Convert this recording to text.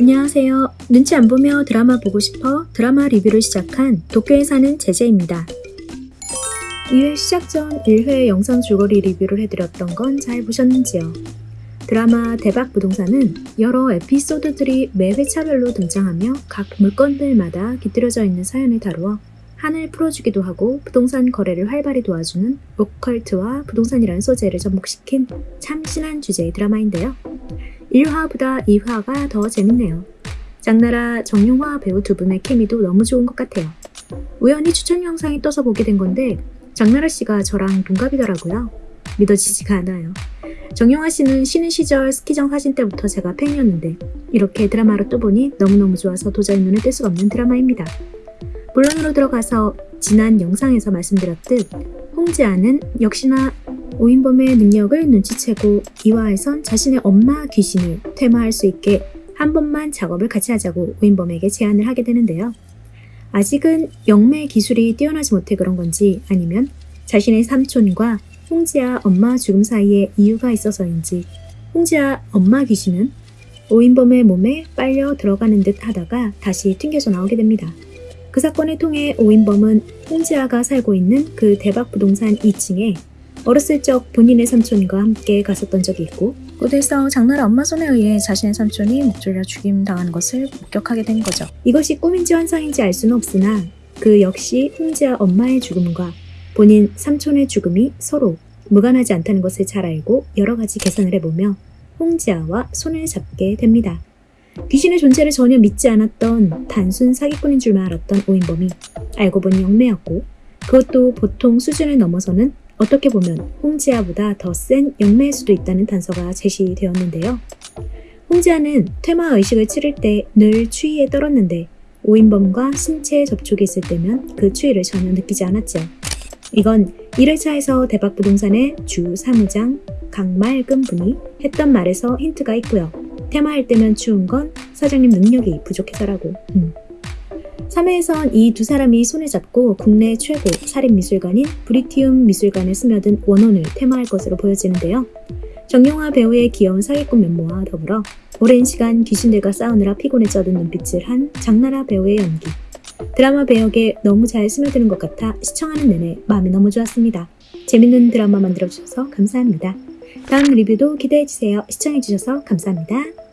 안녕하세요. 눈치 안 보며 드라마 보고 싶어 드라마 리뷰를 시작한 도쿄에 사는 제제입니다. 2회 시작 전 1회 영상 줄거리 리뷰를 해드렸던 건 잘 보셨는지요? 드라마 대박 부동산은 여러 에피소드들이 매 회차별로 등장하며 각 물건들마다 깃들여져 있는 사연을 다루어 한을 풀어주기도 하고 부동산 거래를 활발히 도와주는 오컬트와 부동산이라는 소재를 접목시킨 참 신한 주제의 드라마인데요. 1화보다 2화가 더 재밌네요. 장나라, 정용화 배우 두 분의 케미도 너무 좋은 것 같아요. 우연히 추천 영상이 떠서 보게 된 건데 장나라 씨가 저랑 동갑이더라고요. 믿어지지가 않아요. 정용화 씨는 쉬는 시절 스키장 사진 때부터 제가 팬이었는데 이렇게 드라마로 또 보니 너무너무 좋아서 도저히 눈을 뗄 수가 없는 드라마입니다. 본론으로 들어가서 지난 영상에서 말씀드렸듯 홍지아는 역시나 오인범의 능력을 눈치채고 이화에선 자신의 엄마 귀신을 퇴마할 수 있게 한 번만 작업을 같이 하자고 오인범에게 제안을 하게 되는데요. 아직은 영매 기술이 뛰어나지 못해 그런 건지 아니면 자신의 삼촌과 홍지아 엄마 죽음 사이에 이유가 있어서인지 홍지아 엄마 귀신은 오인범의 몸에 빨려 들어가는 듯 하다가 다시 튕겨져 나오게 됩니다. 그 사건을 통해 오인범은 홍지아가 살고 있는 그 대박 부동산 2층에 어렸을 적 본인의 삼촌과 함께 갔었던 적이 있고 곳에서 장나라 엄마 손에 의해 자신의 삼촌이 목 졸려 죽임 당하는 것을 목격하게 된 거죠. 이것이 꿈인지 환상인지 알 수는 없으나 그 역시 홍지아 엄마의 죽음과 본인 삼촌의 죽음이 서로 무관하지 않다는 것을 잘 알고 여러 가지 계산을 해보며 홍지아와 손을 잡게 됩니다. 귀신의 존재를 전혀 믿지 않았던 단순 사기꾼인 줄만 알았던 오인범이 알고 보니 영매였고 그것도 보통 수준을 넘어서는 어떻게 보면 홍지아보다 더 센 영매일 수도 있다는 단서가 제시되었는데요. 홍지아는 퇴마 의식을 치를 때 늘 추위에 떨었는데 오인범과 신체 접촉이 있을 때면 그 추위를 전혀 느끼지 않았죠. 이건 1회차에서 대박부동산의 주 사무장 강말금 분이 했던 말에서 힌트가 있고요. 테마할 때면 추운 건 사장님 능력이 부족해서라고. 음. 3회에선 이 두 사람이 손을 잡고 국내 최고 살인미술관인 브리티움 미술관에 스며든 원혼을 테마할 것으로 보여지는데요. 정용화 배우의 귀여운 사기꾼 면모와 더불어 오랜 시간 귀신들과 싸우느라 피곤에 쩌든 눈빛을 한 장나라 배우의 연기. 드라마 배역에 너무 잘 스며드는 것 같아 시청하는 내내 마음이 너무 좋았습니다. 재밌는 드라마 만들어주셔서 감사합니다. 다음 리뷰도 기대해주세요. 시청해주셔서 감사합니다.